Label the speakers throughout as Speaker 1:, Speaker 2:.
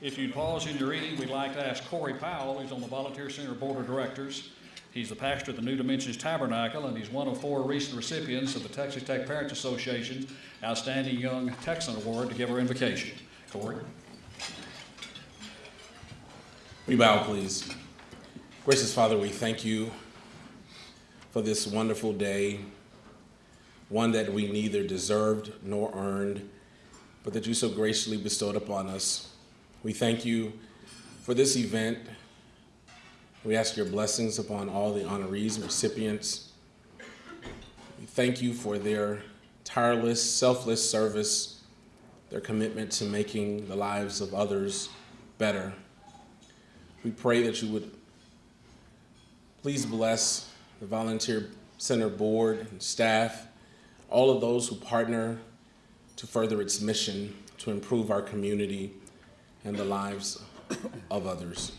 Speaker 1: If you'd pause in your reading, we'd like to ask Corey Powell, who's on the Volunteer Center Board of Directors. He's the pastor of the New Dimensions Tabernacle, and he's one of four recent recipients of the Texas Tech Parents Association's Outstanding Young Texan Award to give our invocation. Corey?
Speaker 2: We bow, please. Gracious Father, we thank you for this wonderful day, one that we neither deserved nor earned, but that you so graciously bestowed upon us. We thank you for this event. We ask your blessings upon all the honorees and recipients. We thank you for their tireless, selfless service, their commitment to making the lives of others better. We pray that you would please bless the Volunteer Center Board and staff, all of those who partner to further its mission to improve our community and the lives of others.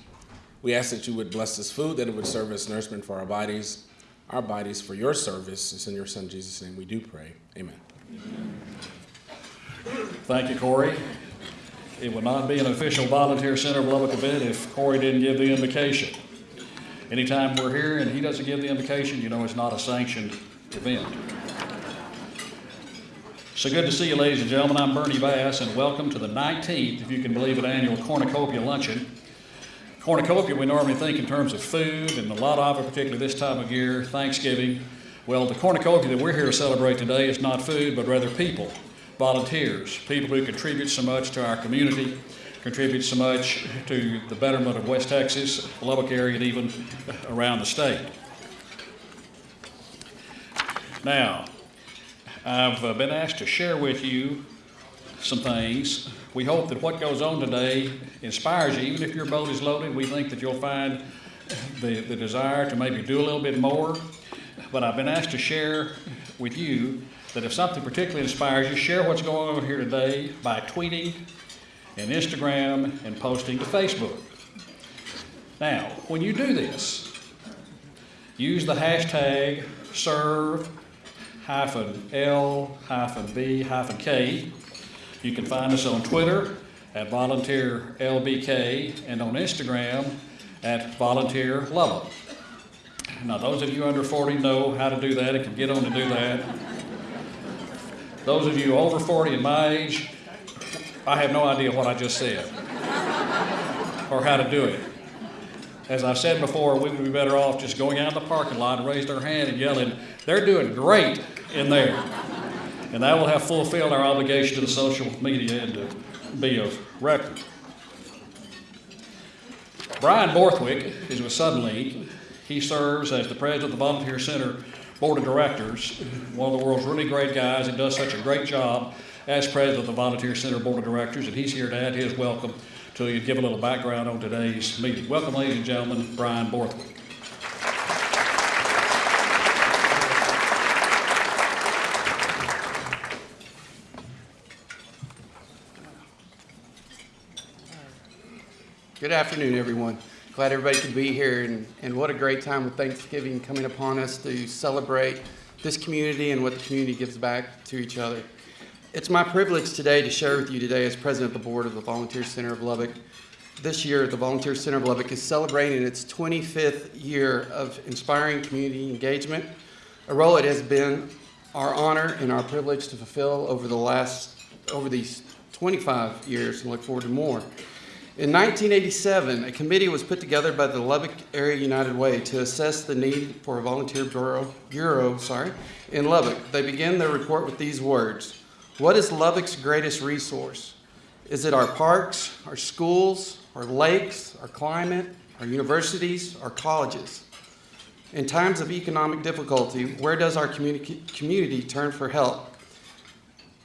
Speaker 2: We ask that you would bless this food, that it would serve as nourishment for our bodies, our bodies for your service. It's in your Son Jesus' name we do pray. Amen.
Speaker 1: Thank you, Corey. It would not be an official Volunteer Center of Lubbock event if Corey didn't give the invocation. Anytime we're here and he doesn't give the invocation, you know it's not a sanctioned event. So good to see you, ladies and gentlemen. I'm Bernie Bass, and welcome to the 19th, if you can believe it, annual Cornucopia Luncheon. Cornucopia, we normally think in terms of food, and a lot of it, particularly this time of year, Thanksgiving. Well, the cornucopia that we're here to celebrate today is not food, but rather people, volunteers, people who contribute so much to our community, contribute so much to the betterment of West Texas, Lubbock area, and even around the state. Now, I've uh, been asked to share with you some things. We hope that what goes on today inspires you. Even if your boat is loaded, we think that you'll find the, the desire to maybe do a little bit more. But I've been asked to share with you that if something particularly inspires you, share what's going on here today by tweeting and Instagram and posting to Facebook. Now, when you do this, use the hashtag serve hyphen L hyphen B hyphen K. You can find us on Twitter at Volunteer LBK and on Instagram at Volunteer. Now, those of you under 40 know how to do that and can get on to do that. Those of you over 40 and my age, I have no idea what I just said or how to do it. As I said before, we would be better off just going out in the parking lot and raising our hand and yelling, they're doing great in there. And that will have fulfilled our obligation to the social media and to be of record. Brian Borthwick is with Suddenlink. He serves as the president of the Volunteer Center Board of Directors, one of the world's really great guys. He does such a great job as president of the Volunteer Center Board of Directors, and he's here to add his welcome to you, give a little background on today's meeting. Welcome, ladies and gentlemen, Brian Borthwick.
Speaker 3: Good afternoon, everyone. Glad everybody could be here, and, and what a great time with Thanksgiving coming upon us to celebrate this community and what the community gives back to each other. It's my privilege today to share with you today as president of the board of the Volunteer Center of Lubbock. This year, the Volunteer Center of Lubbock is celebrating its 25th year of inspiring community engagement, a role it has been our honor and our privilege to fulfill over the last, over these 25 years and look forward to more. In 1987, a committee was put together by the Lubbock Area United Way to assess the need for a volunteer bureau, bureau sorry, in Lubbock. They began their report with these words. What is Lubbock's greatest resource? Is it our parks, our schools, our lakes, our climate, our universities, our colleges? In times of economic difficulty, where does our communi community turn for help?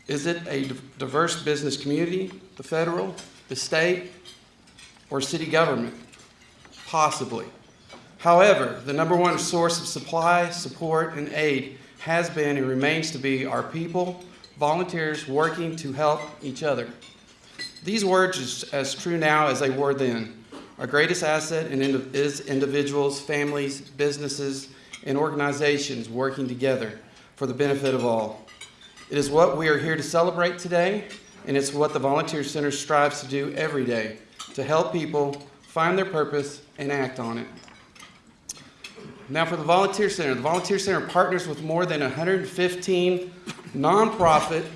Speaker 3: Is it a diverse business community, the federal, the state, or city government? Possibly. However, the number one source of supply, support, and aid has been and remains to be our people, volunteers working to help each other. These words are as true now as they were then. Our greatest asset is individuals, families, businesses, and organizations working together for the benefit of all. It is what we are here to celebrate today, and it's what the Volunteer Center strives to do every day to help people find their purpose and act on it. Now, for the Volunteer Center, the Volunteer Center partners with more than 115 nonprofit,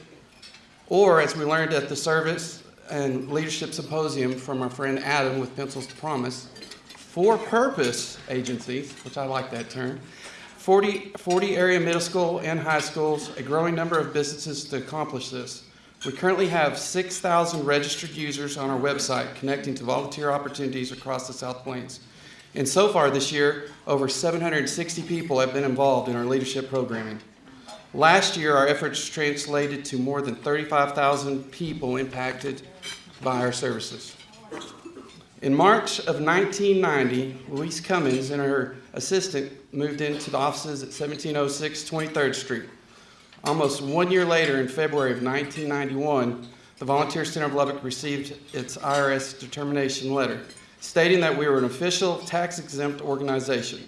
Speaker 3: or as we learned at the service and leadership symposium from our friend Adam with Pencils of Promise, for purpose agencies, which I like that term, 40, 40 area middle school and high schools, a growing number of businesses to accomplish this. We currently have 6,000 registered users on our website connecting to volunteer opportunities across the South Plains. And so far this year, over 760 people have been involved in our leadership programming. Last year, our efforts translated to more than 35,000 people impacted by our services. In March of 1990, Louise Cummins and her assistant moved into the offices at 1706 23rd Street. Almost one year later, in February of 1991, the Volunteer Center of Lubbock received its IRS determination letter stating that we were an official tax exempt organization.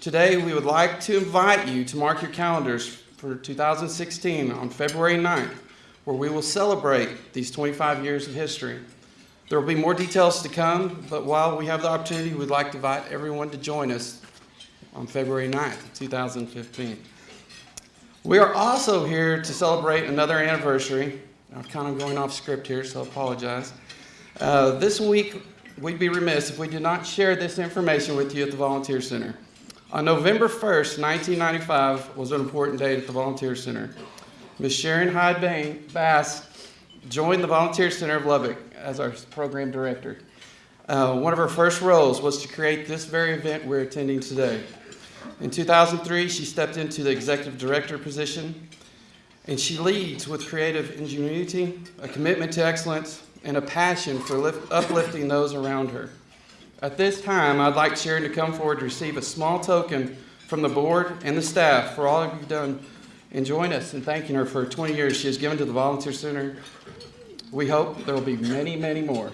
Speaker 3: Today, we would like to invite you to mark your calendars for 2016 on February 9th, where we will celebrate these 25 years of history. There will be more details to come, but while we have the opportunity, we'd like to invite everyone to join us on February 9th, 2015. We are also here to celebrate another anniversary. I'm kind of going off script here, so I apologize. Uh, this week, we'd be remiss if we did not share this information with you at the Volunteer Center. On November 1st, 1995 was an important date at the Volunteer Center. Ms. Sharon Hyde Bass joined the Volunteer Center of Lubbock as our program director. Uh, one of her first roles was to create this very event we're attending today. In 2003, she stepped into the executive director position, and she leads with creative ingenuity, a commitment to excellence, and a passion for lift, uplifting those around her. At this time, I'd like Sharon to come forward to receive a small token from the board and the staff for all you've done and join us in thanking her for 20 years she has given to the Volunteer Center. We hope there will be many, many more.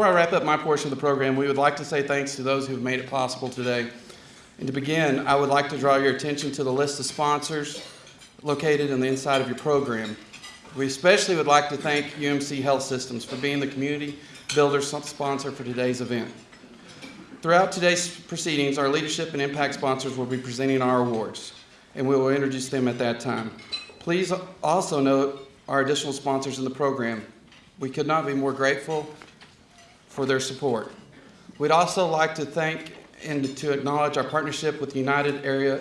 Speaker 3: Before I wrap up my portion of the program, we would like to say thanks to those who have made it possible today. And to begin, I would like to draw your attention to the list of sponsors located on the inside of your program. We especially would like to thank UMC Health Systems for being the community builder sponsor for today's event. Throughout today's proceedings, our leadership and impact sponsors will be presenting our awards, and we will introduce them at that time. Please also note our additional sponsors in the program. We could not be more grateful for their support. We'd also like to thank and to acknowledge our partnership with United Area,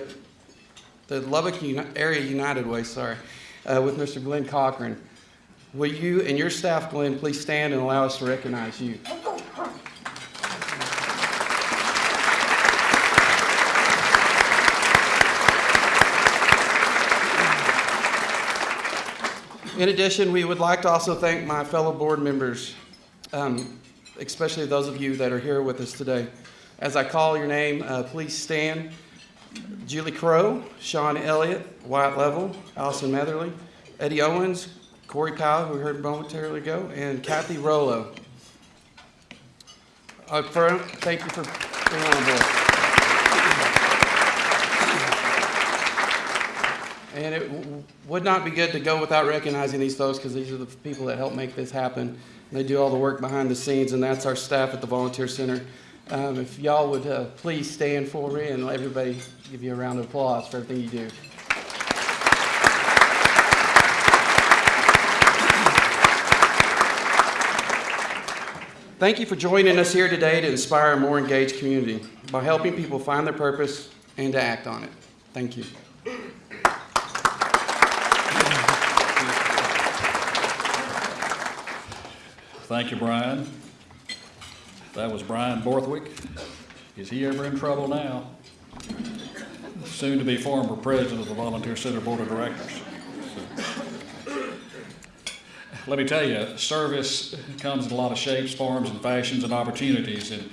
Speaker 3: the Lubbock Uni- Area United Way, sorry, uh, with Mr. Glenn Cochran. Will you and your staff, Glenn, please stand and allow us to recognize you? In addition, we would like to also thank my fellow board members, um, especially those of you that are here with us today. As I call your name, uh, please stand. Julie Crow, Sean Elliott, Wyatt Level, Allison Matherly, Eddie Owens, Corey Powell, who we heard momentarily ago, and Kathy Rollo. Front, thank you for being on board. And it would not be good to go without recognizing these folks because these are the people that help make this happen. They do all the work behind the scenes, and that's our staff at the Volunteer Center. Um, if y'all would uh, please stand for me and let everybody give you a round of applause for everything you do. Thank you for joining us here today to inspire a more engaged community by helping people find their purpose and to act on it. Thank you.
Speaker 1: Thank you, Brian. That was Brian Borthwick. Is he ever in trouble now? Soon to be former president of the Volunteer Center Board of Directors. Let me tell you, service comes in a lot of shapes, forms, and fashions and opportunities. And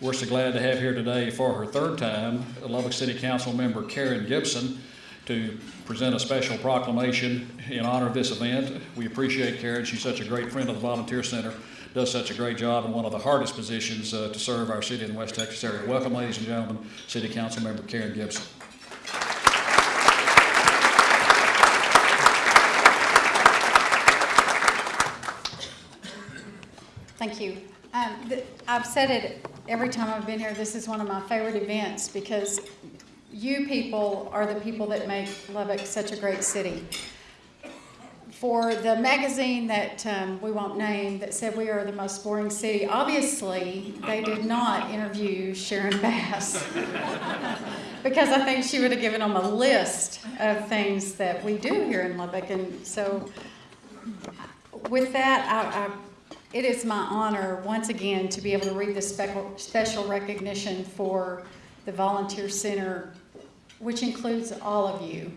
Speaker 1: We're so glad to have here today for her third time, Lubbock City Council member Karen Gibson to present a special proclamation in honor of this event. We appreciate Karen. She's such a great friend of the Volunteer Center, does such a great job in one of the hardest positions uh, to serve our city in the West Texas area. Welcome, ladies and gentlemen, City Council member Karen Gibson.
Speaker 4: Thank you. Um, I've said it every time I've been here, this is one of my favorite events because you people are the people that make Lubbock such a great city. For the magazine that um, we won't name that said we are the most boring city, obviously they did not interview Sharon Bass. because I think she would have given them a list of things that we do here in Lubbock. And so with that, I, I, it is my honor, once again, to be able to read special, special recognition for the Volunteer Center, which includes all of you.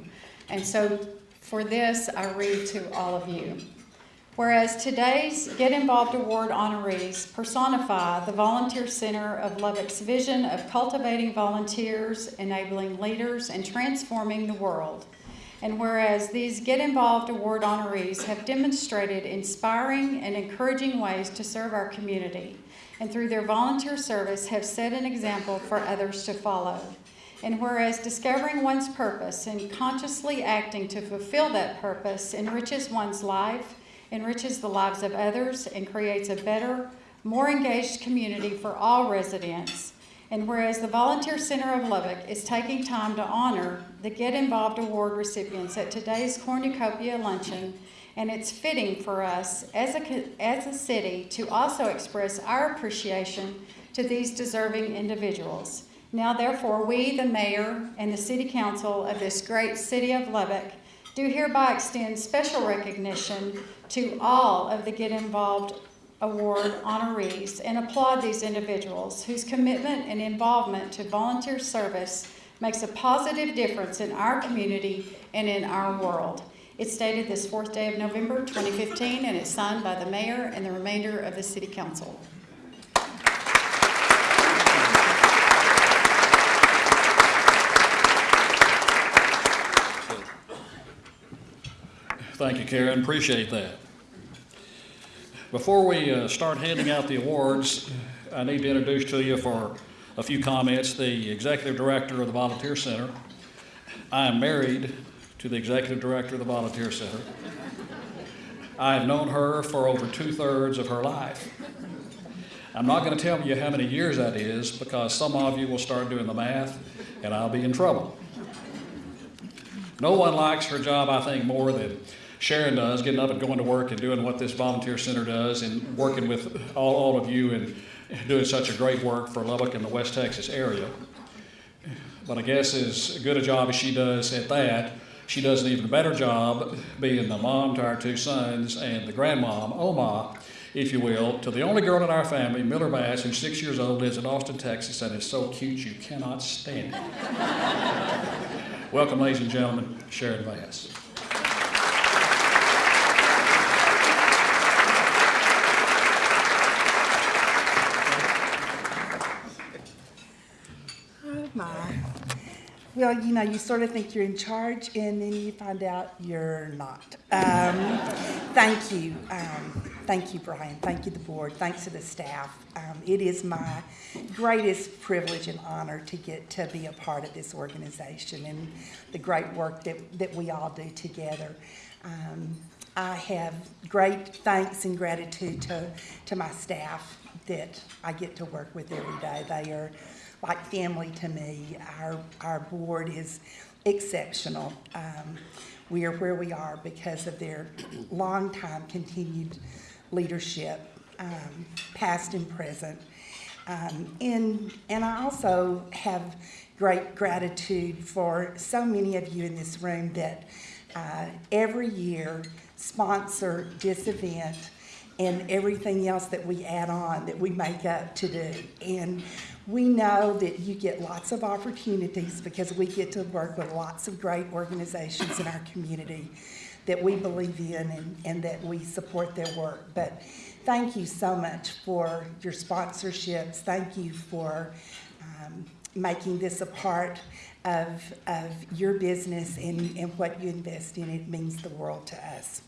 Speaker 4: And so for this, I read to all of you. Whereas today's Get Involved Award honorees personify the Volunteer Center of Lubbock's vision of cultivating volunteers, enabling leaders, and transforming the world. And whereas these Get Involved Award honorees have demonstrated inspiring and encouraging ways to serve our community, and through their volunteer service have set an example for others to follow. And whereas discovering one's purpose and consciously acting to fulfill that purpose enriches one's life, enriches the lives of others, and creates a better, more engaged community for all residents. And whereas the Volunteer Center of Lubbock is taking time to honor the Get Involved Award recipients at today's cornucopia luncheon, and it's fitting for us as a, as a city to also express our appreciation to these deserving individuals. Now therefore, we, the mayor and the city council of this great city of Lubbock, do hereby extend special recognition to all of the Get Involved Award honorees and applaud these individuals whose commitment and involvement to volunteer service makes a positive difference in our community and in our world. It's dated this fourth day of November 2015 and it's signed by the mayor and the remainder of the city council.
Speaker 1: Thank you, Karen. Appreciate that. Before we uh, start handing out the awards, I need to introduce to you for a few comments the Executive Director of the Volunteer Center. I am married to the Executive Director of the Volunteer Center. I have known her for over two-thirds of her life. I'm not going to tell you how many years that is because some of you will start doing the math and I'll be in trouble. No one likes her job, I think, more than Sharon does, getting up and going to work and doing what this volunteer center does and working with all, all of you and doing such a great work for Lubbock and the West Texas area. But I guess as good a job as she does at that, she does an even better job being the mom to our two sons and the grandmom, Oma, if you will, to the only girl in our family, Miller Bass, who's six years old, lives in Austin, Texas, and is so cute you cannot stand it. Welcome, ladies and gentlemen, Sharon Bass.
Speaker 5: Oh my. Well, you know, you sort of think you're in charge and then you find out you're not. Um, thank you. Um, thank you, Brian. Thank you, the board. Thanks to the staff. Um, it is my greatest privilege and honor to get to be a part of this organization and the great work that, that we all do together. Um, I have great thanks and gratitude to, to my staff that I get to work with every day. They are like family to me. Our, our board is exceptional. Um, we are where we are because of their long time continued leadership, um, past and present. Um, and, and I also have great gratitude for so many of you in this room that uh, every year sponsor this event and everything else that we add on that we make up to do. And we know that you get lots of opportunities because we get to work with lots of great organizations in our community that we believe in and, and that we support their work. But thank you so much for your sponsorships. Thank you for um, making this a part of, of your business and, and what you invest in. It means the world to us.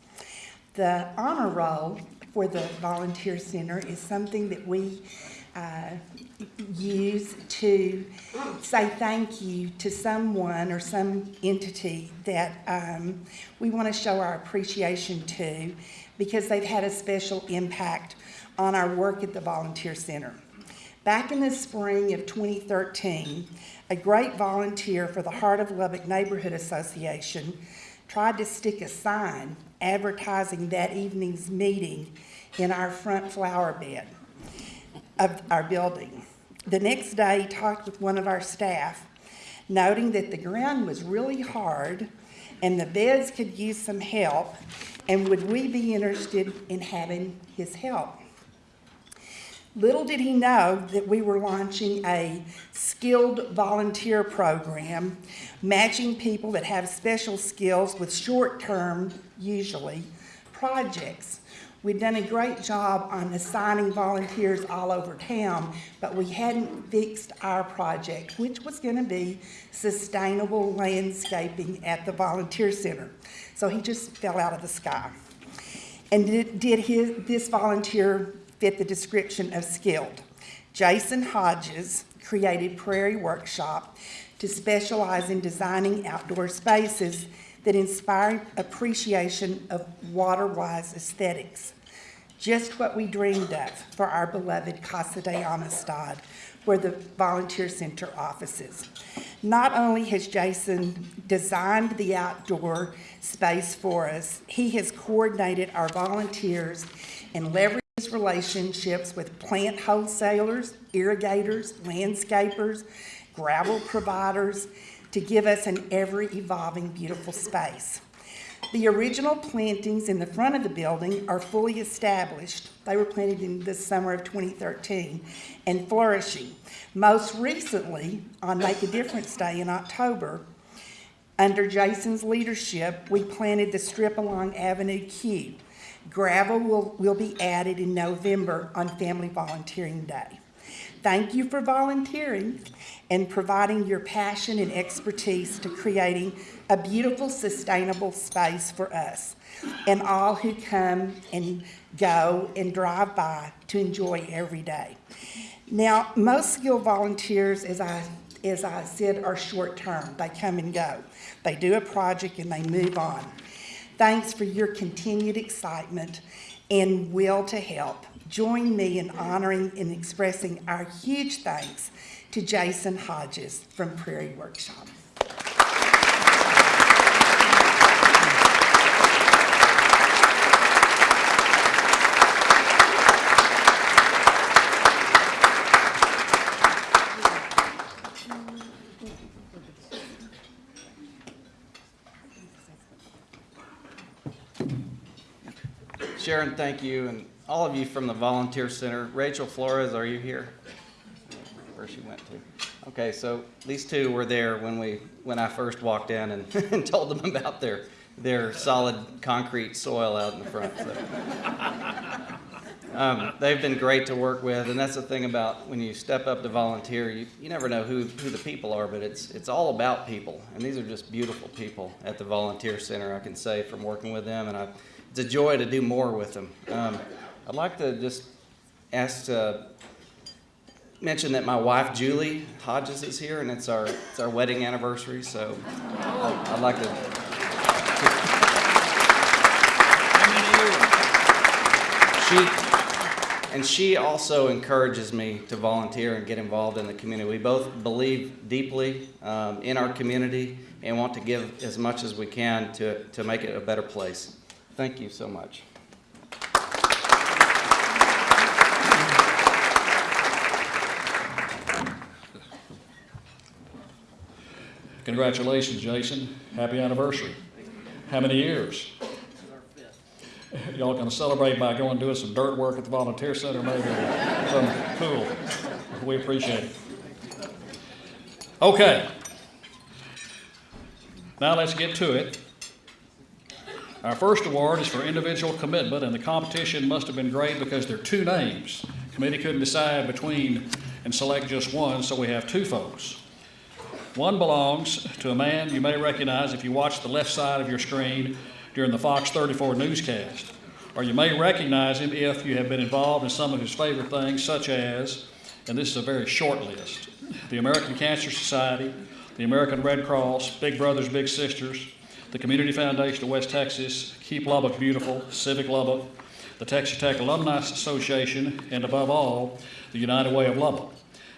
Speaker 5: The honor roll for the Volunteer Center is something that we uh, use to say thank you to someone or some entity that um, we want to show our appreciation to because they've had a special impact on our work at the Volunteer Center. Back in the spring of 2013, a great volunteer for the Heart of Lubbock Neighborhood Association tried to stick a sign advertising that evening's meeting in our front flower bed of our building. The next day, he talked with one of our staff, noting that the ground was really hard and the beds could use some help, and would we be interested in having his help? Little did he know that we were launching a skilled volunteer program, matching people that have special skills with short-term, usually, projects. We'd done a great job on assigning volunteers all over town, but we hadn't fixed our project, which was gonna be sustainable landscaping at the volunteer center. So he just fell out of the sky. And did, did his, this volunteer fit the description of skilled? Jason Hodges created Prairie Workshop to specialize in designing outdoor spaces that inspire appreciation of water-wise aesthetics. Just what we dreamed of for our beloved Casa de Amistad, where the Volunteer Center offices. Not only has Jason designed the outdoor space for us, he has coordinated our volunteers and leveraged relationships with plant wholesalers, irrigators, landscapers, gravel providers to give us an ever-evolving beautiful space. The original plantings in the front of the building are fully established. They were planted in the summer of 2013 and flourishing. Most recently, on Make a Difference Day in October, under Jason's leadership, we planted the strip along Avenue Q. Gravel will, will be added in November on Family Volunteering Day. Thank you for volunteering and providing your passion and expertise to creating a beautiful, sustainable space for us and all who come and go and drive by to enjoy every day. Now, most skilled volunteers, as I, as I said, are short-term. They come and go. They do a project and they move on. Thanks for your continued excitement and will to help. Join me in honoring and expressing our huge thanks to Jason Hodges from Prairie Workshop.
Speaker 6: Sharon, thank you, and all of you from the Volunteer Center. Rachel Flores, are you here? Where she went to? Okay, so these two were there when we, when I first walked in and, and told them about their, their solid concrete soil out in the front. so. Um, they've been great to work with, and that's the thing about when you step up to volunteer, you, you never know who, who the people are, but it's, it's all about people. And these are just beautiful people at the Volunteer Center, I can say, from working with them, and I, it's a joy to do more with them. Um, I'd like to just ask to mention that my wife Julie Hodges is here, and it's our it's our wedding anniversary. So I'd like to. She and she also encourages me to volunteer and get involved in the community. We both believe deeply um, in our community and want to give as much as we can to to make it a better place. Thank you so much.
Speaker 1: Congratulations, Jason. Happy anniversary. How many years? Y'all gonna celebrate by going doing some dirt work at the volunteer center maybe? Something cool. We appreciate it. Okay. Now let's get to it. Our first award is for individual commitment, and the competition must have been great because there are two names. Committee couldn't decide between and select just one, so we have two folks. One belongs to a man you may recognize if you watch the left side of your screen during the Fox 34 newscast. Or you may recognize him if you have been involved in some of his favorite things, such as, and this is a very short list, the American Cancer Society, the American Red Cross, Big Brothers Big Sisters, the Community Foundation of West Texas, Keep Lubbock Beautiful, Civic Lubbock, the Texas Tech Alumni Association, and above all, the United Way of Lubbock.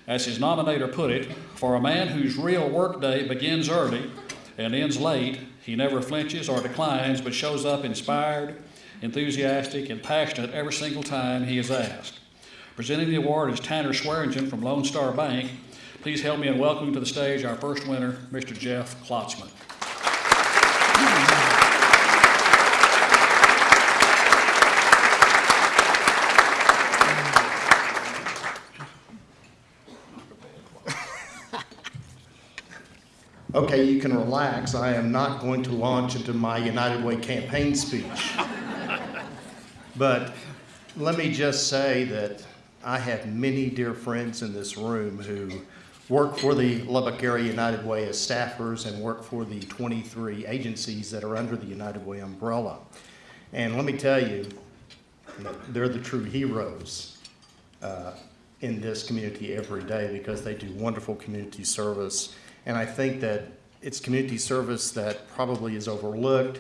Speaker 1: As his nominator put it, for a man whose real workday begins early and ends late, he never flinches or declines, but shows up inspired, enthusiastic, and passionate every single time he is asked. Presenting the award is Tanner Swearingen from Lone Star Bank. Please help me in welcoming to the stage our first winner, Mr. Jeff Klotzman.
Speaker 7: Okay, you can relax. I am not going to launch into my United Way campaign speech. But let me just say that I have many dear friends in this room who work for the Lubbock Area United Way as staffers and work for the 23 agencies that are under the United Way umbrella. And let me tell you, they're the true heroes uh, in this community every day because they do wonderful community service. And I think that it's community service that probably is overlooked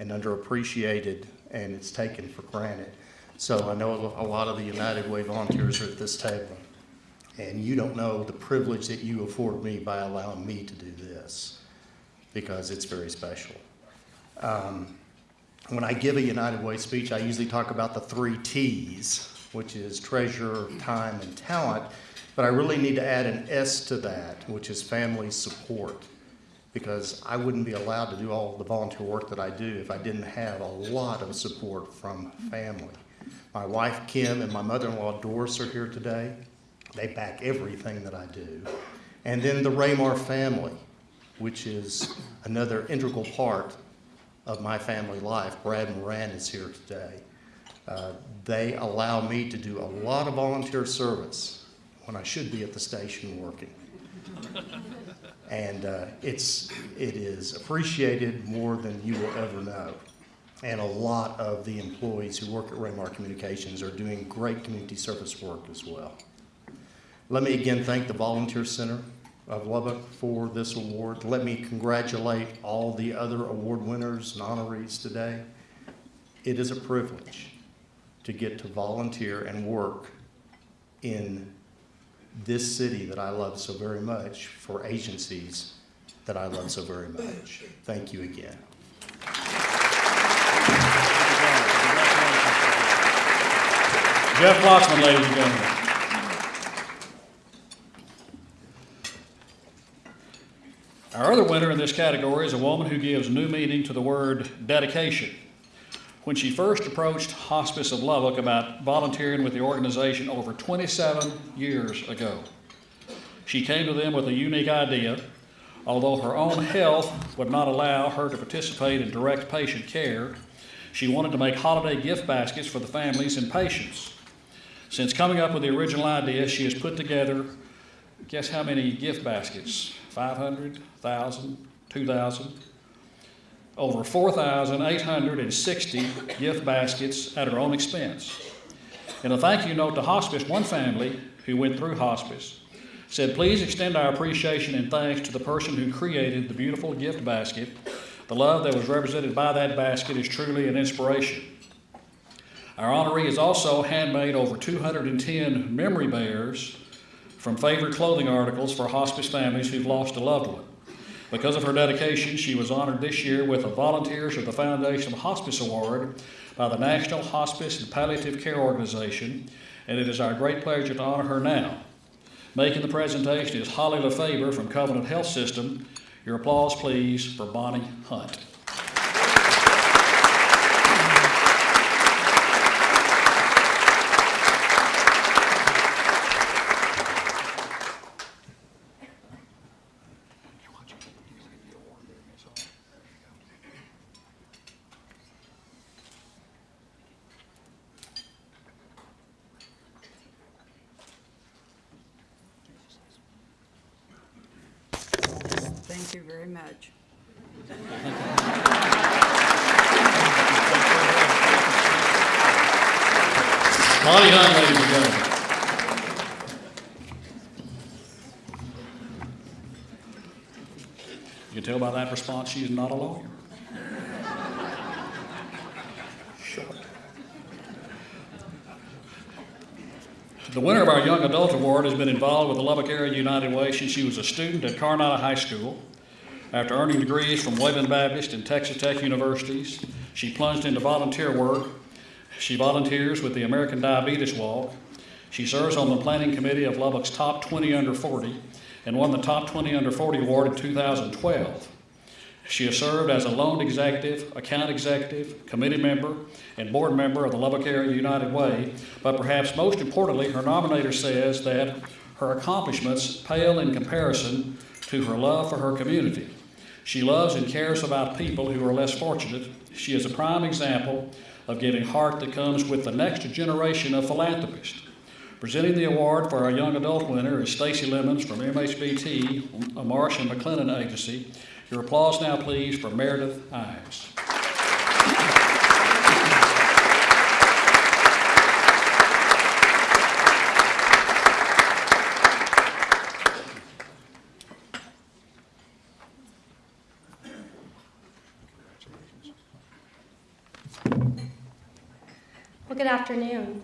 Speaker 7: and underappreciated, and it's taken for granted. So I know a lot of the United Way volunteers are at this table, and you don't know the privilege that you afford me by allowing me to do this, because it's very special. Um, when I give a United Way speech, I usually talk about the three T's, which is treasure, time, and talent. But I really need to add an S to that, which is family support. Because I wouldn't be allowed to do all the volunteer work that I do if I didn't have a lot of support from family. My wife Kim and my mother-in-law Doris are here today. They back everything that I do. And then the Ramar family, which is another integral part of my family life. Brad Moran is here today. Uh, they allow me to do a lot of volunteer service when I should be at the station working. And uh, it's, it is appreciated more than you will ever know. And a lot of the employees who work at Ramar Communications are doing great community service work as well. Let me again thank the Volunteer Center of Lubbock for this award. Let me congratulate all the other award winners and honorees today. It is a privilege to get to volunteer and work in this city that I love so very much for agencies that I love so very much. Thank you again.
Speaker 1: Jeff Klotzman, ladies and gentlemen. Our other winner in this category is a woman who gives new meaning to the word dedication. When she first approached Hospice of Lubbock about volunteering with the organization over 27 years ago, she came to them with a unique idea. Although her own health would not allow her to participate in direct patient care, she wanted to make holiday gift baskets for the families and patients. Since coming up with the original idea, she has put together, guess how many gift baskets? 500, 1,000, 2,000? Over 4,860 gift baskets at her own expense. In a thank you note to hospice, one family who went through hospice said, Please extend our appreciation and thanks to the person who created the beautiful gift basket. The love that was represented by that basket is truly an inspiration. Our honoree has also handmade over 210 memory bears from favorite clothing articles for hospice families who've lost a loved one. Because of her dedication, she was honored this year with a Volunteers of the Foundation of Hospice Award by the National Hospice and Palliative Care Organization, and it is our great pleasure to honor her now. Making the presentation is Holly LaFaber from Covenant Health System. Your applause, please, for Bonnie Hunt.
Speaker 8: Thank you very much.
Speaker 1: Lonnie Hunt, ladies and gentlemen. You can tell by that response, she is not a lawyer. The winner of our Young Adult Award has been involved with the Lubbock Area United Way since she was a student at Coronado High School. After earning degrees from Wayland Baptist and Texas Tech Universities, she plunged into volunteer work. She volunteers with the American Diabetes Walk. She serves on the planning committee of Lubbock's Top 20 Under 40 and won the Top 20 Under 40 award in 2012. She has served as a loan executive, account executive, committee member, and board member of the Lubbock Area United Way, but perhaps most importantly, her nominator says that her accomplishments pale in comparison to her love for her community. She loves and cares about people who are less fortunate. She is a prime example of giving heart that comes with the next generation of philanthropists. Presenting the award for our young adult winner is Stacy Lemons from MHBT, a Marsh and McLennan agency. Your applause now, please, for Meredith Ives.
Speaker 9: Well, good afternoon.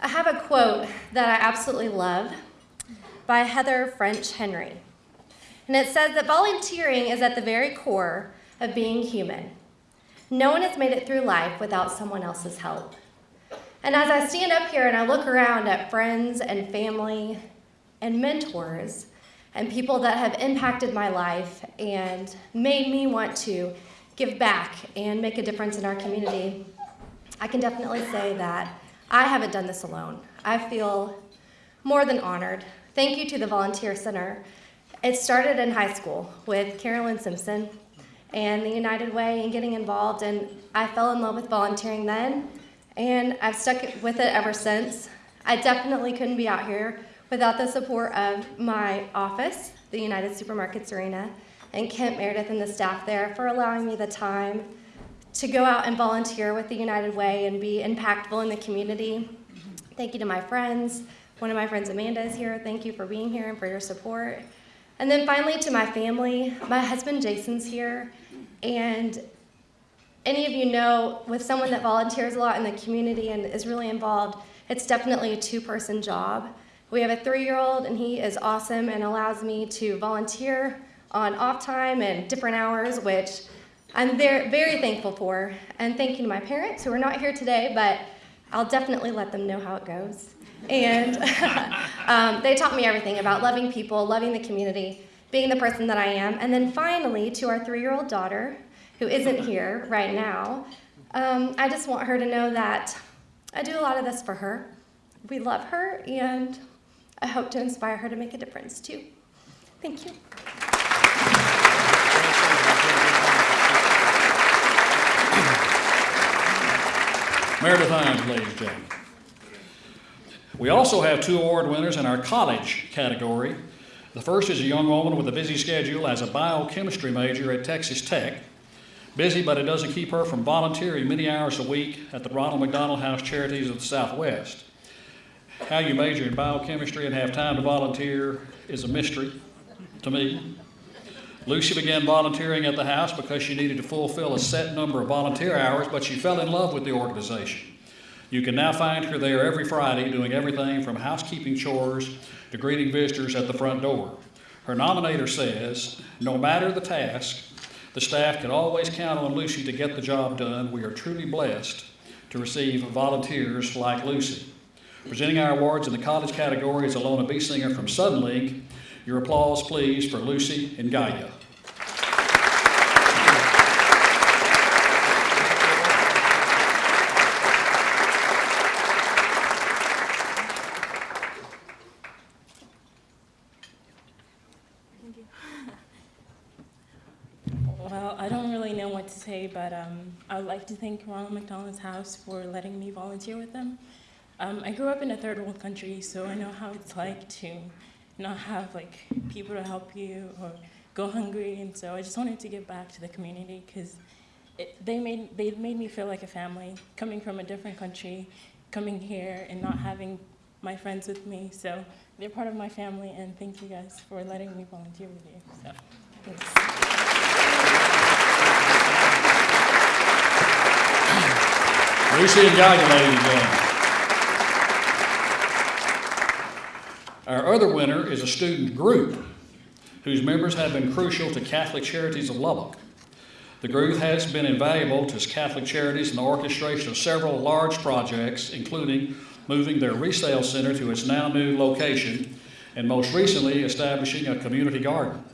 Speaker 9: I have a quote that I absolutely love by Heather French Henry. And it says that volunteering is at the very core of being human. No one has made it through life without someone else's help. And as I stand up here and I look around at friends and family and mentors and people that have impacted my life and made me want to give back and make a difference in our community, I can definitely say that I haven't done this alone. I feel more than honored. Thank you to the Volunteer Center. It started in high school with Carolyn Simpson and the United Way and getting involved, and I fell in love with volunteering then, and I've stuck with it ever since. I definitely couldn't be out here without the support of my office, the United Supermarkets Arena, and Kent Meredith and the staff there for allowing me the time to go out and volunteer with the United Way and be impactful in the community. Thank you to my friends. One of my friends, Amanda, is here. Thank you for being here and for your support. And then finally, to my family, my husband Jason's here. And any of you know, with someone that volunteers a lot in the community and is really involved, it's definitely a two person job. We have a three year old, and he is awesome and allows me to volunteer on off time and different hours, which I'm very, very thankful for. And thank you to my parents who are not here today, but I'll definitely let them know how it goes. And um, they taught me everything about loving people, loving the community, being the person that I am. And then finally, to our three year old daughter, who isn't here right now, um, I just want her to know that I do a lot of this for her. We love her, and I hope to inspire her to make a difference too. Thank you.
Speaker 1: Meredith Hines, ladies and gentlemen. We also have two award winners in our college category. The first is a young woman with a busy schedule as a biochemistry major at Texas Tech. Busy, but it doesn't keep her from volunteering many hours a week at the Ronald McDonald House Charities of the Southwest. How you major in biochemistry and have time to volunteer is a mystery to me. Lucy began volunteering at the house because she needed to fulfill a set number of volunteer hours, but she fell in love with the organization. You can now find her there every Friday doing everything from housekeeping chores to greeting visitors at the front door. Her nominator says, no matter the task, the staff can always count on Lucy to get the job done. We are truly blessed to receive volunteers like Lucy. Presenting our awards in the college category is Alona B. Singer from Suddenlink. Your applause, please, for Lucy and Gaia.
Speaker 10: Well, I don't really know what to say, but um, I would like to thank Ronald McDonald's House for letting me volunteer with them. Um, I grew up in a third world country, so I know how it's like to not have like people to help you or go hungry. And so I just wanted to give back to the community because they made they made me feel like a family. Coming from a different country, coming here and not having my friends with me, so they're part of my family. And thank you guys for letting me volunteer with you. So thanks.
Speaker 1: Lucy and Gaga, ladies and gentlemen. Our other winner is a student group whose members have been crucial to Catholic Charities of Lubbock. The group has been invaluable to Catholic Charities in the orchestration of several large projects, including moving their resale center to its now new location, and most recently establishing a community garden.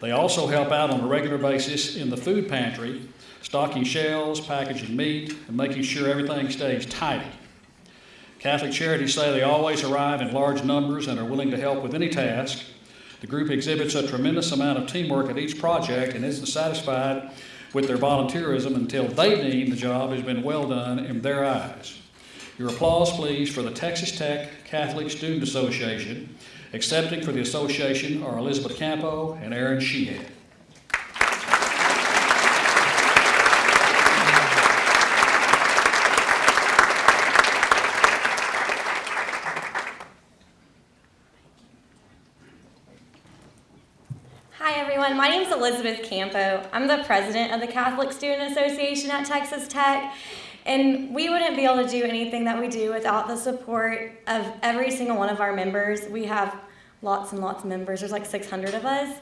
Speaker 1: They also help out on a regular basis in the food pantry, stocking shelves, packaging meat, and making sure everything stays tidy. Catholic Charities say they always arrive in large numbers and are willing to help with any task. The group exhibits a tremendous amount of teamwork at each project and isn't satisfied with their volunteerism until they deem the job has been well done in their eyes. Your applause, please, for the Texas Tech Catholic Student Association. Accepting for the association are Elizabeth Campo and Aaron Sheehan.
Speaker 8: Hi, everyone. My name is Elizabeth Campo. I'm the president of the Catholic Student Association at Texas Tech. And we wouldn't be able to do anything that we do without the support of every single one of our members. We have lots and lots of members. There's like 600 of us.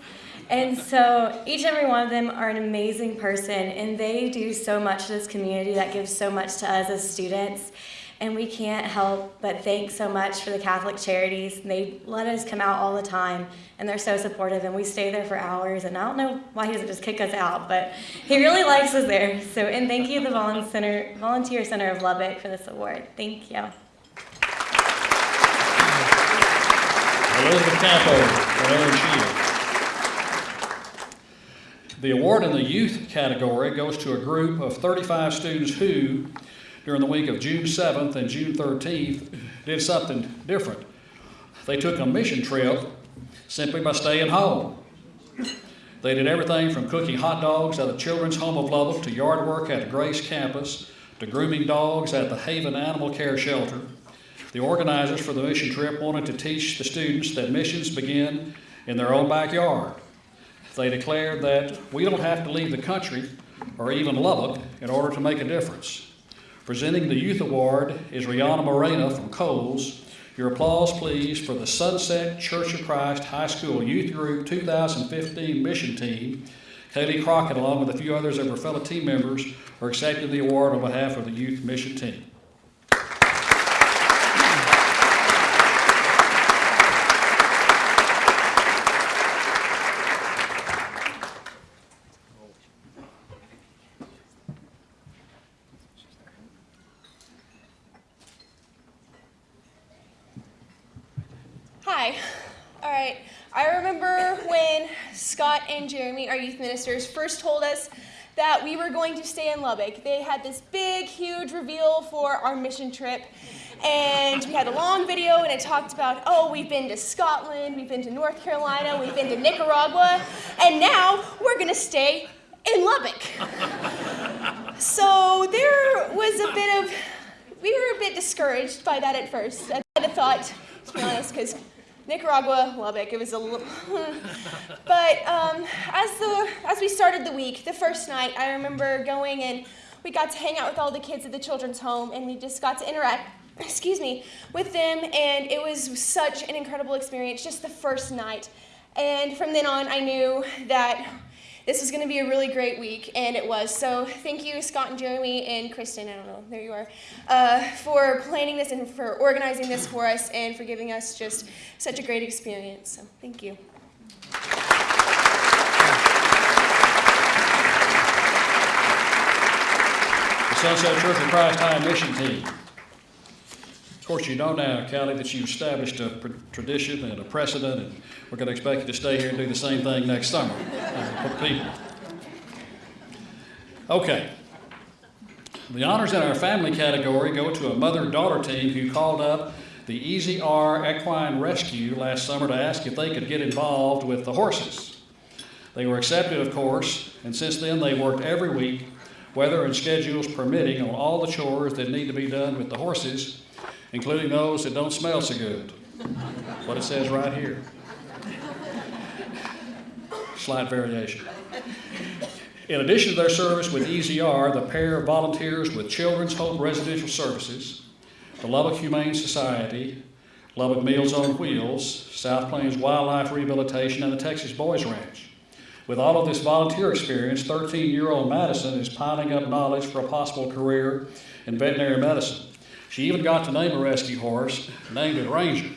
Speaker 8: And so each and every one of them are an amazing person, and they do so much to this community that gives so much to us as students. And we can't help but thank so much for the Catholic Charities. They let us come out all the time, and they're so supportive, and we stay there for hours. And I don't know why he doesn't just kick us out, but he really likes us there. So, and thank you, the Volun Center, Volunteer Center of Lubbock, for this award. Thank you.
Speaker 1: Elizabeth. The award in the youth category goes to a group of 35 students who, during the week of June 7th and June 13th, did something different. They took a mission trip simply by staying home. They did everything from cooking hot dogs at the Children's Home of Lubbock to yard work at the Grace campus to grooming dogs at the Haven Animal Care Shelter. The organizers for the mission trip wanted to teach the students that missions begin in their own backyard. They declared that we don't have to leave the country or even Lubbock in order to make a difference. Presenting the Youth Award is Rihanna Morena from Kohl's. Your applause, please, for the Sunset Church of Christ High School Youth Group 2015 mission team. Kaylee Crockett, along with a few others of her fellow team members, are accepting the award on behalf of the youth mission team.
Speaker 11: Hi. All right. I remember when Scott and Jeremy, our youth ministers, first told us that we were going to stay in Lubbock. They had this big, huge reveal for our mission trip. And we had a long video, and it talked about, oh, we've been to Scotland, we've been to North Carolina, we've been to Nicaragua, and now we're going to stay in Lubbock. so there was a bit of, we were a bit discouraged by that at first. I thought, to be honest, because Nicaragua, Lubbock. It was a little, but um, as the as we started the week, the first night, I remember going and we got to hang out with all the kids at the children's home, and we just got to interact. Excuse me, with them, and it was such an incredible experience. Just the first night, and from then on, I knew that this was going to be a really great week, and it was. So thank you, Scott and Jeremy and Kristen. I don't know, there you are, uh, for planning this and for organizing this for us, and for giving us just such a great experience. So thank you.
Speaker 1: Sunset Church of Christ High Mission Team. Of course, you know now, Callie, that you've established a tradition and a precedent, and we're going to expect you to stay here and do the same thing next summer uh, for people. Okay. The honors in our family category go to a mother-daughter team who called up the EZR Equine Rescue last summer to ask if they could get involved with the horses. They were accepted, of course, and since then they worked every week, weather and schedules permitting, on all the chores that need to be done with the horses, including those that don't smell so good. What it says right here. Slight variation. In addition to their service with EZR, the pair of volunteers with Children's Hope Residential Services, the Lubbock Humane Society, Lubbock Meals on Wheels, South Plains Wildlife Rehabilitation, and the Texas Boys Ranch. With all of this volunteer experience, 13-year-old Madison is piling up knowledge for a possible career in veterinary medicine. She even got to name a rescue horse, named it Ranger.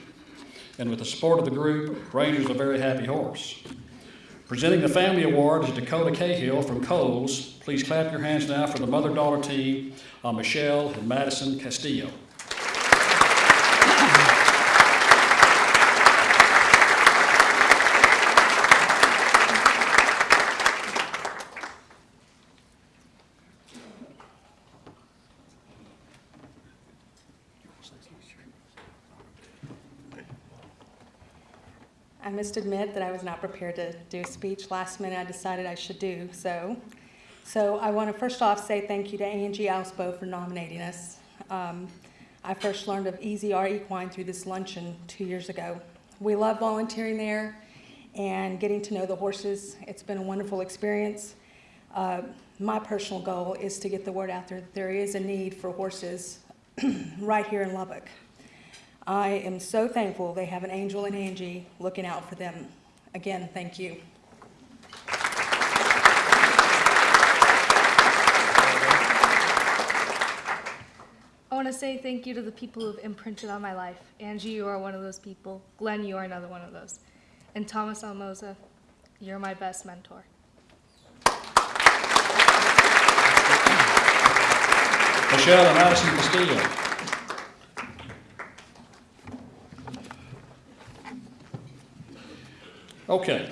Speaker 1: And with the support of the group, Ranger's a very happy horse. Presenting the family award is Dakota Cahill from Kohl's. Please clap your hands now for the mother-daughter team, uh, Michelle and Madison Castillo.
Speaker 12: Must admit that I was not prepared to do a speech. Last minute, I decided I should do so. So I want to first off say thank you to Angie Alspo for nominating us. Um, I first learned of EZR Equine through this luncheon two years ago. We love volunteering there and getting to know the horses. It's been a wonderful experience. Uh, my personal goal is to get the word out there that there is a need for horses right here in Lubbock. I am so thankful they have an Angel and Angie looking out for them. Again, thank you.
Speaker 13: I want to say thank you to the people who've imprinted on my life. Angie, you are one of those people. Glenn, you are another one of those. And Thomas Almoza, you're my best mentor.
Speaker 1: Michelle and Madison Castillo. Okay,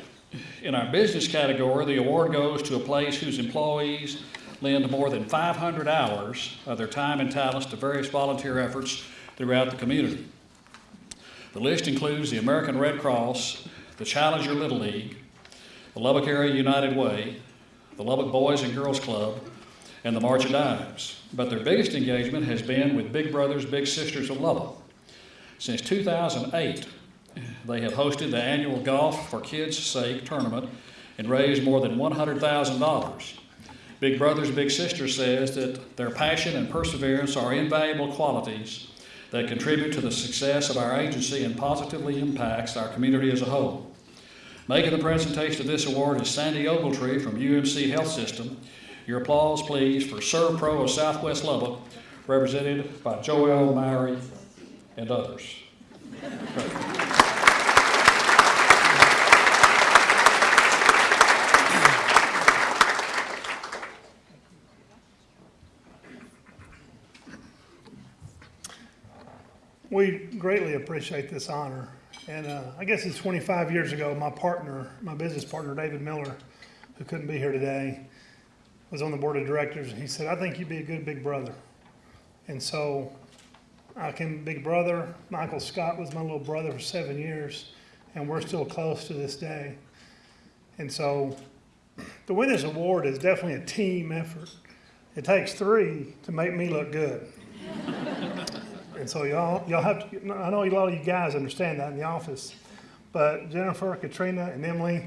Speaker 1: in our business category, the award goes to a place whose employees lend more than 500 hours of their time and talents to various volunteer efforts throughout the community. The list includes the American Red Cross, the Challenger Little League, the Lubbock Area United Way, the Lubbock Boys and Girls Club, and the March of Dimes. But their biggest engagement has been with Big Brothers Big Sisters of Lubbock. Since 2008, they have hosted the annual Golf for Kids' Sake tournament and raised more than $100,000. Big Brothers Big Sisters says that their passion and perseverance are invaluable qualities that contribute to the success of our agency and positively impacts our community as a whole. Making the presentation of this award is Sandy Ogletree from UMC Health System. Your applause, please, for ServPro of Southwest Lubbock, represented by Joel Mowry and others.
Speaker 14: We greatly appreciate this honor. And uh, I guess it's 25 years ago, my partner, my business partner, David Miller, who couldn't be here today, was on the board of directors. And he said, I think you'd be a good big brother. And so I came big brother. Michael Scott was my little brother for seven years, and we're still close to this day. And so the win this award is definitely a team effort. It takes three to make me look good. And so y'all, y'all have to, I know a lot of you guys understand that in the office, but Jennifer, Katrina, and Emily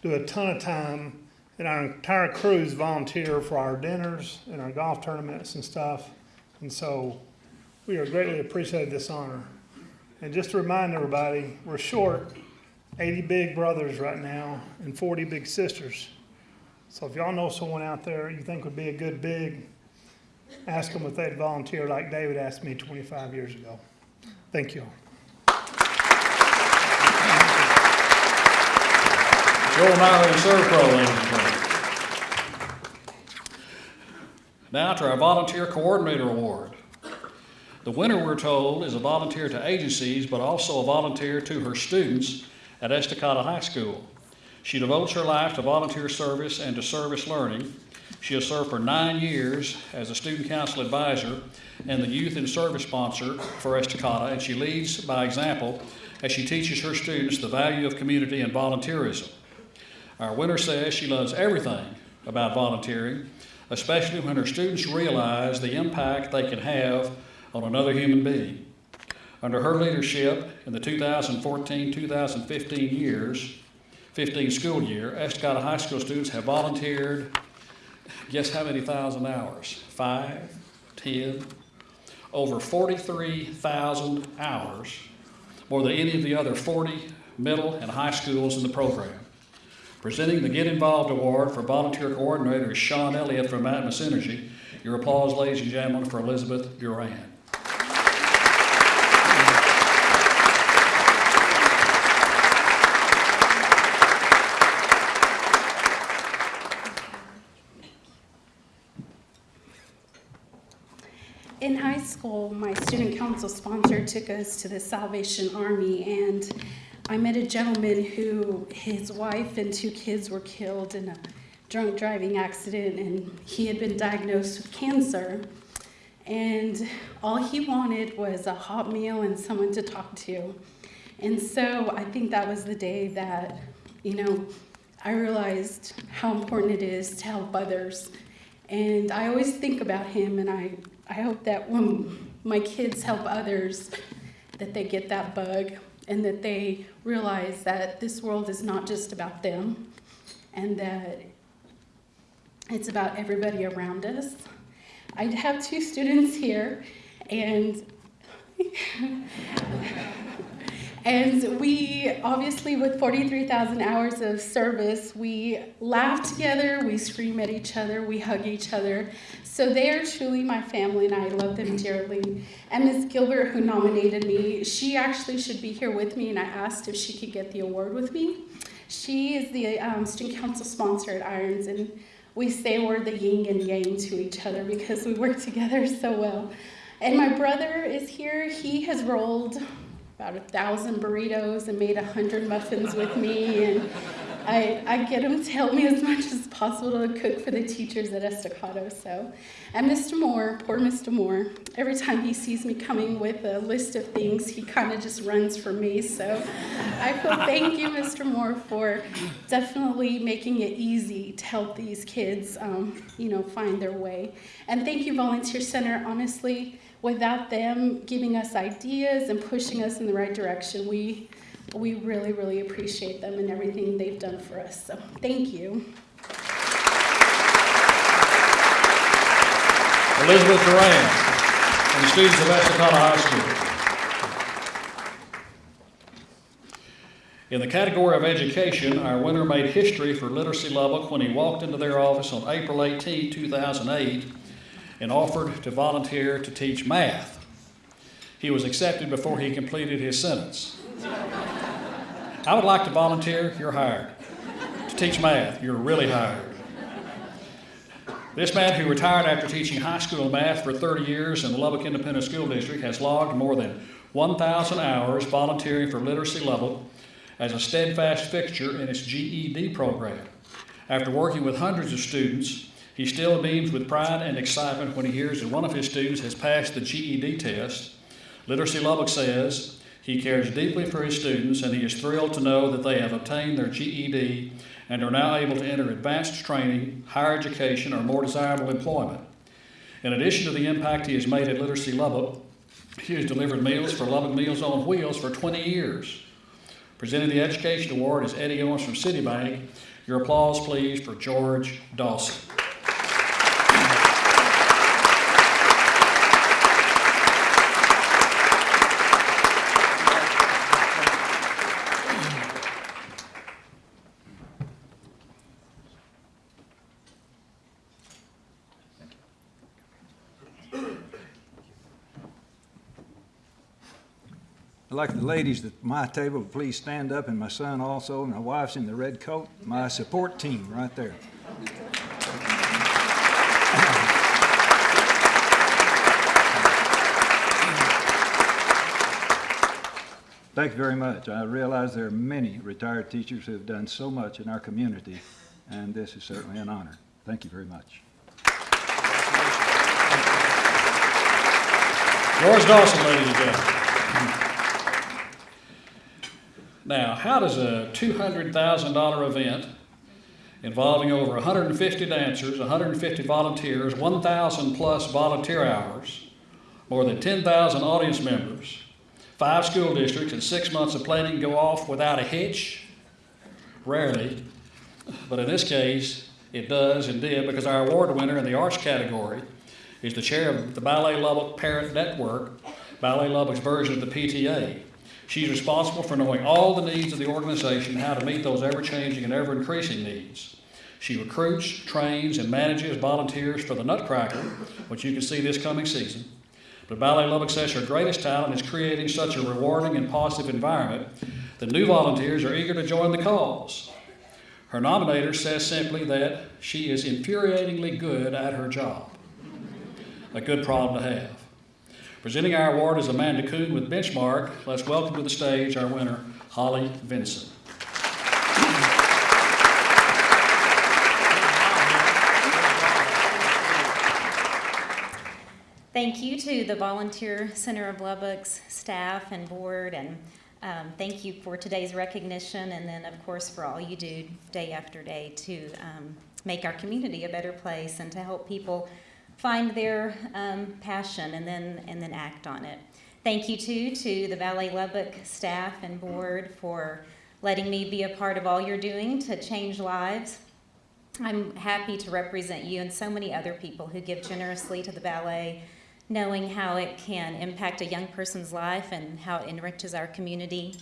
Speaker 14: do a ton of time, and our entire crews volunteer for our dinners and our golf tournaments and stuff. And so we are greatly appreciated this honor. And just to remind everybody, we're short 80 big brothers right now and 40 big sisters. So if y'all know someone out there you think would be a good big, ask them if they'd volunteer like David asked me 25 years ago. Thank you.
Speaker 1: Joel ServPro, ladies and gentlemen. Now to our Volunteer Coordinator Award. The winner, we're told, is a volunteer to agencies, but also a volunteer to her students at Estacado High School. She devotes her life to volunteer service and to service learning, She has served for nine years as a student council advisor and the youth and service sponsor for Estacado, and she leads by example as she teaches her students the value of community and volunteerism. Our winner says she loves everything about volunteering, especially when her students realize the impact they can have on another human being. Under her leadership in the 2014-2015 years, 15 school year, Estacado High School students have volunteered, guess how many thousand hours? Five, ten, over 43,000 hours, more than any of the other 40 middle and high schools in the program. Presenting the Get Involved Award for Volunteer Coordinator Sean Elliott from Atmos Energy. Your applause, ladies and gentlemen, for Elizabeth Duran.
Speaker 15: In high school, my student council sponsor took us to the Salvation Army, and I met a gentleman who his wife and two kids were killed in a drunk driving accident, and he had been diagnosed with cancer. And all he wanted was a hot meal and someone to talk to. And so I think that was the day that, you know, I realized how important it is to help others. And I always think about him, and I, I hope that when my kids help others, that they get that bug and that they realize that this world is not just about them and that it's about everybody around us. I have two students here, and and we obviously, with 43,000 hours of service, we laugh together, we scream at each other, we hug each other. So they are truly my family, and I love them dearly. And Ms. Gilbert, who nominated me, she actually should be here with me, and I asked if she could get the award with me. She is the um, student council sponsor at Irons, and we say we're the yin and yang to each other because we work together so well. And my brother is here. He has rolled about a thousand burritos and made a hundred muffins with me. And I, I get him to help me as much as possible to cook for the teachers at Estacado. So, and Mr. Moore, poor Mr. Moore, every time he sees me coming with a list of things, he kind of just runs for me. So I feel thank you, Mr. Moore, for definitely making it easy to help these kids, um, you know, find their way. And thank you, Volunteer Center. Honestly, without them giving us ideas and pushing us in the right direction, we we really, really appreciate them and everything they've done for us. So thank you.
Speaker 1: Elizabeth Duran, and the students of Estacado High School. In the category of education, our winner made history for Literacy Lubbock when he walked into their office on April 18, 2008, and offered to volunteer to teach math. He was accepted before he completed his sentence. I would like to volunteer, you're hired. To teach math, you're really hired. This man, who retired after teaching high school math for 30 years in the Lubbock Independent School District, has logged more than 1,000 hours volunteering for Literacy Lubbock as a steadfast fixture in its GED program. After working with hundreds of students, he still beams with pride and excitement when he hears that one of his students has passed the GED test. Literacy Lubbock says he cares deeply for his students and he is thrilled to know that they have obtained their GED and are now able to enter advanced training, higher education, or more desirable employment. In addition to the impact he has made at Literacy Lubbock, he has delivered meals for Lubbock Meals on Wheels for 20 years. Presenting the Education Award is Eddie Owens from Citibank. Your applause, please, for George Dawson.
Speaker 16: I'd like the ladies at my table to please stand up, and my son also, and my wife's in the red coat, my support team right there. Thank you very much. I realize there are many retired teachers who have done so much in our community, and this is certainly an honor. Thank you very much.
Speaker 1: Doris Dawson, ladies and gentlemen. Now, how does a $200,000 event involving over 150 dancers, 150 volunteers, 1,000 plus volunteer hours, more than 10,000 audience members, five school districts, and six months of planning go off without a hitch? Rarely, but in this case, it does and did because our award winner in the arts category is the chair of the Ballet Lubbock Parent Network, Ballet Lubbock's version of the PTA. She's responsible for knowing all the needs of the organization, how to meet those ever-changing and ever-increasing needs. She recruits, trains, and manages volunteers for the Nutcracker, which you can see this coming season. But Ballet Lubbock says her greatest talent is creating such a rewarding and positive environment that new volunteers are eager to join the cause. Her nominator says simply that she is infuriatingly good at her job. A good problem to have. Presenting our award is Amanda Kuhn with Benchmark. Let's welcome to the stage our winner, Holly Vinson.
Speaker 17: Thank you to the Volunteer Center of Lubbock's staff and board, and um, thank you for today's recognition, and then, of course, for all you do day after day to um, make our community a better place and to help people find their um, passion and then and then act on it. Thank you too to the Ballet Lubbock staff and board for letting me be a part of all you're doing to change lives. I'm happy to represent you and so many other people who give generously to the ballet, knowing how it can impact a young person's life and how it enriches our community.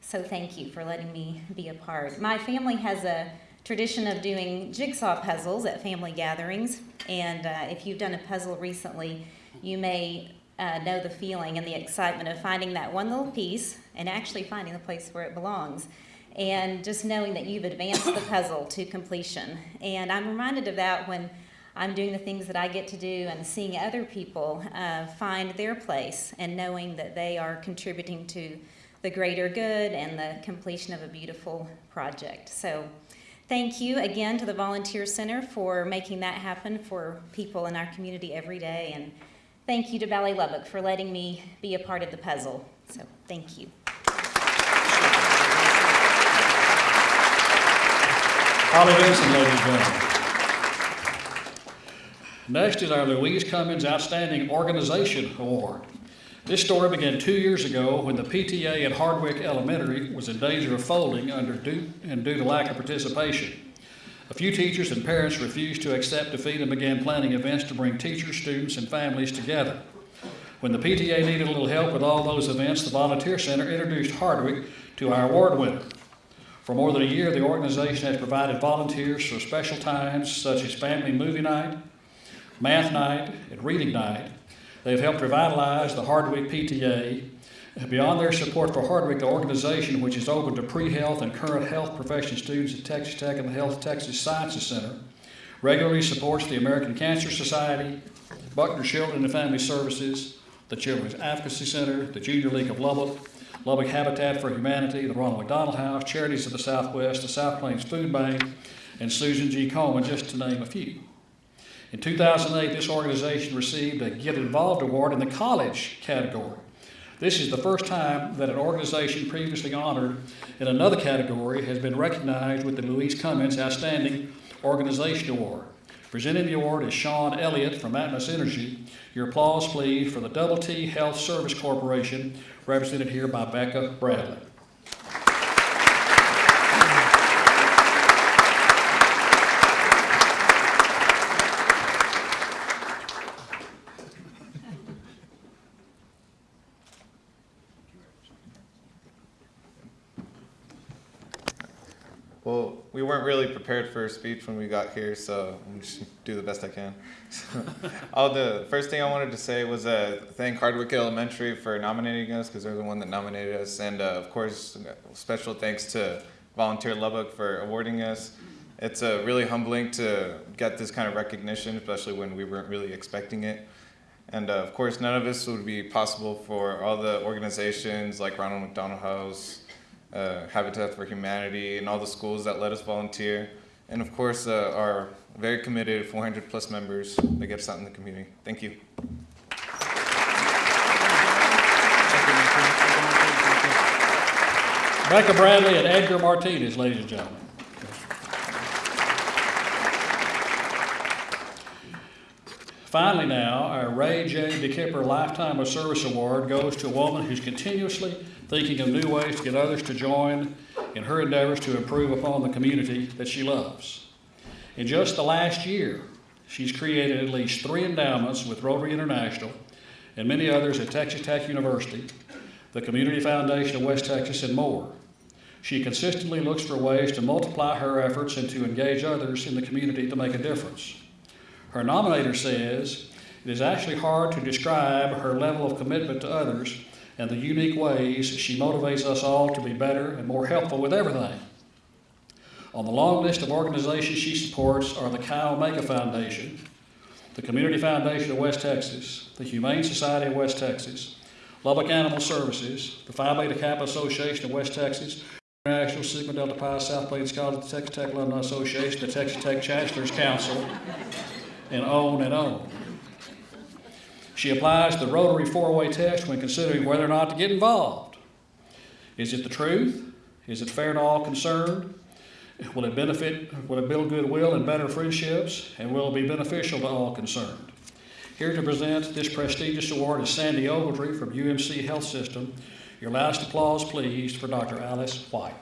Speaker 17: So thank you for letting me be a part. My family has a tradition of doing jigsaw puzzles at family gatherings. And uh, if you've done a puzzle recently, you may uh, know the feeling and the excitement of finding that one little piece and actually finding the place where it belongs. And just knowing that you've advanced the puzzle to completion. And I'm reminded of that when I'm doing the things that I get to do and seeing other people uh, find their place and knowing that they are contributing to the greater good and the completion of a beautiful project. So Thank you again to the Volunteer Center for making that happen for people in our community every day. And thank you to Ballet Lubbock for letting me be a part of the puzzle. So thank you.
Speaker 1: Holly ladies and gentlemen. Next is our Louise Cummins Outstanding Organization Award. This story began two years ago when the PTA at Hardwick Elementary was in danger of folding under due, and due to lack of participation. A few teachers and parents refused to accept defeat and began planning events to bring teachers, students, and families together. When the PTA needed a little help with all those events, the Volunteer Center introduced Hardwick to our award winner. For more than a year, the organization has provided volunteers for special times such as family movie night, math night, and reading night, They've helped revitalize the Hardwick PTA. Beyond their support for Hardwick, the organization, which is open to pre-health and current health profession students at Texas Tech and the Health Texas Sciences Center, regularly supports the American Cancer Society, Buckner Children and Family Services, the Children's Advocacy Center, the Junior League of Lubbock, Lubbock Habitat for Humanity, the Ronald McDonald House, Charities of the Southwest, the South Plains Food Bank, and Susan G. Komen, just to name a few. In 2008, this organization received a Get Involved Award in the college category. This is the first time that an organization previously honored in another category has been recognized with the Louise Cummins Outstanding Organization Award. Presenting the award is Sean Elliott from Atmos Energy. Your applause, please, for the Double T Health Service Corporation, represented here by Becca Bradley.
Speaker 18: Well, we weren't really a speech when we got here, so I'm just do the best I can. oh, the first thing I wanted to say was uh, thank Hardwick Elementary for nominating us because they're the one that nominated us, and uh, of course, special thanks to Volunteer Lubbock for awarding us. It's uh, really humbling to get this kind of recognition, especially when we weren't really expecting it. And uh, of course, none of this would be possible for all the organizations like Ronald McDonald House, uh, Habitat for Humanity, and all the schools that let us volunteer. And of course, uh, our very committed 400 plus members that get us out in the community. Thank you.
Speaker 1: Becca Bradley and Edgar Martinez, ladies and gentlemen. Finally now, our Ray J. DeKemper Lifetime of Service Award goes to a woman who's continuously thinking of new ways to get others to join in her endeavors to improve upon the community that she loves. In just the last year, she's created at least three endowments with Rotary International and many others at Texas Tech University, the Community Foundation of West Texas, and more. She consistently looks for ways to multiply her efforts and to engage others in the community to make a difference. Her nominator says it is actually hard to describe her level of commitment to others and the unique ways she motivates us all to be better and more helpful with everything. On the long list of organizations she supports are the Chi Omega Foundation, the Community Foundation of West Texas, the Humane Society of West Texas, Lubbock Animal Services, the Phi Beta Kappa Association of West Texas, International Sigma Delta Pi South Plains College, the Texas Tech Alumni Association, the Texas Tech Chancellor's Council, and on and on. She applies the Rotary four-way test when considering whether or not to get involved. Is it the truth? Is it fair to all concerned? Will it benefit, will it build goodwill and better friendships? And will it be beneficial to all concerned? Here to present this prestigious award is Sandy Ogletree from UMC Health System. Your last applause, please, for Dr. Alice White.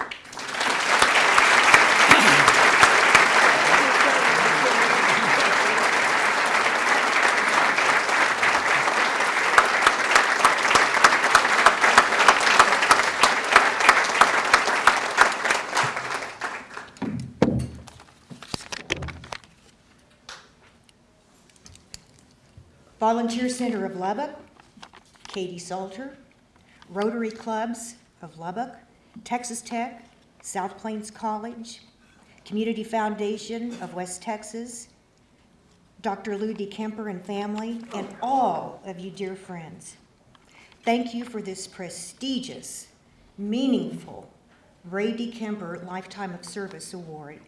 Speaker 19: Volunteer Center of Lubbock, Katie Salter, Rotary Clubs of Lubbock, Texas Tech, South Plains College, Community Foundation of West Texas, Dr. Lou DeKemper and family, and all of you dear friends. Thank you for this prestigious, meaningful Ray DeKemper Lifetime of Service Award.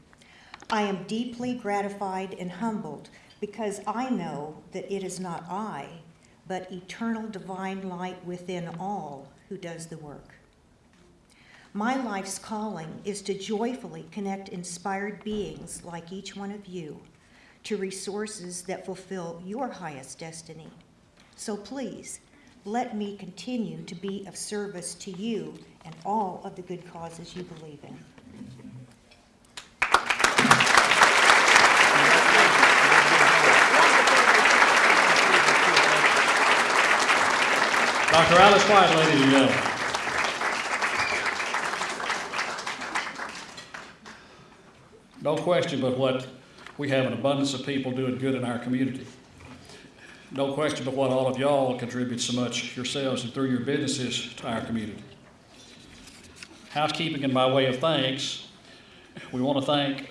Speaker 19: I am deeply gratified and humbled because I know that it is not I, but eternal divine light within all who does the work. My life's calling is to joyfully connect inspired beings like each one of you to resources that fulfill your highest destiny. So please, let me continue to be of service to you and all of the good causes you believe in.
Speaker 1: Dr. Alice White, ladies and gentlemen. No question but what we have an abundance of people doing good in our community. No question but what all of y'all contribute so much yourselves and through your businesses to our community. Housekeeping in by way of thanks, we want to thank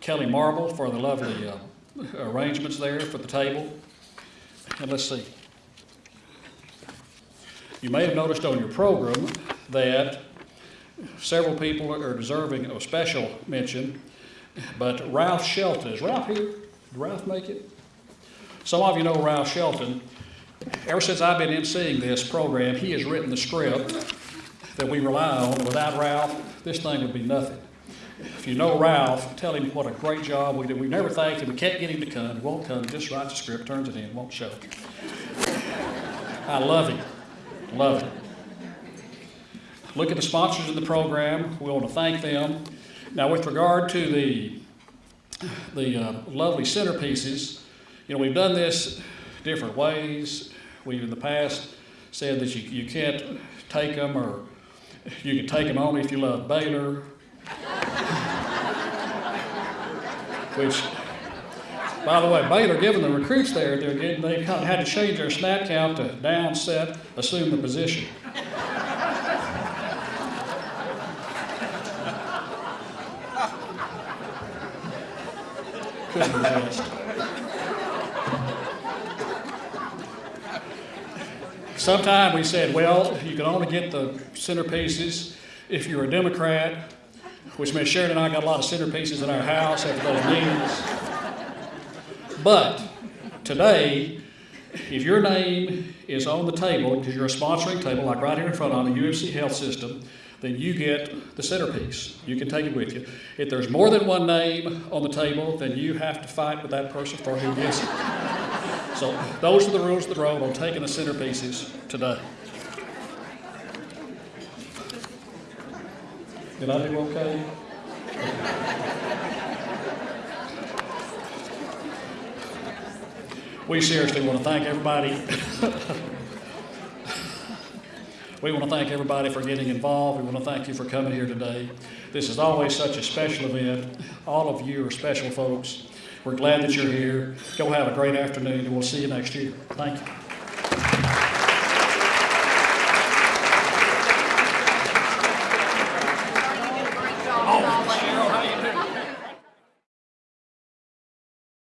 Speaker 1: Kelly Marble for the lovely uh, arrangements there for the table. And let's see. You may have noticed on your program that several people are deserving of special mention, but Ralph Shelton, is Ralph here? Did Ralph make it? Some of you know Ralph Shelton. Ever since I've been emceeing this program, he has written the script that we rely on. Without Ralph, this thing would be nothing. If you know Ralph, tell him what a great job we did. We never thanked him. We can't get him to come. He won't come. Just writes the script, turns it in, won't show. I love him. Love it. Look at the sponsors of the program. We want to thank them. Now, with regard to the the uh, lovely centerpieces, you know, we've done this different ways. We've in the past said that you, you can't take them or you can take them only if you love Baylor. Which, by the way, Baylor, given the recruits there, they're getting, they kind of had to change their snap count to down, set, assume the position. Couldn't. Sometime we said, well, you can only get the centerpieces if you're a Democrat, which meant Sharon and I got a lot of centerpieces in our house after those meetings. But today, if your name is on the table, because you're a sponsoring table, like right here in front of me, UMC Health System, then you get the centerpiece. You can take it with you. If there's more than one name on the table, then you have to fight with that person for who gets it. So those are the rules of the road on taking the centerpieces today. Did I do okay? We seriously want to thank everybody. We want to thank everybody for getting involved. We want to thank you for coming here today. This is always such a special event. All of you are special folks. We're glad that you're here. Go have a great afternoon, and we'll see you next year. Thank you.